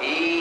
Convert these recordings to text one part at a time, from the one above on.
He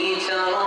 teacher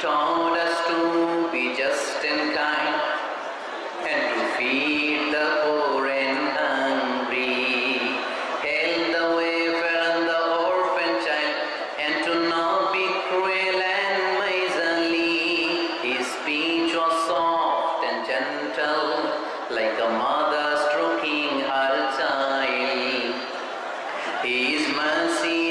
taught us to be just and kind and to feed the poor and hungry, help the wayfarer and the orphan child and to not be cruel and miserly. His speech was soft and gentle like a mother stroking her child. His mercy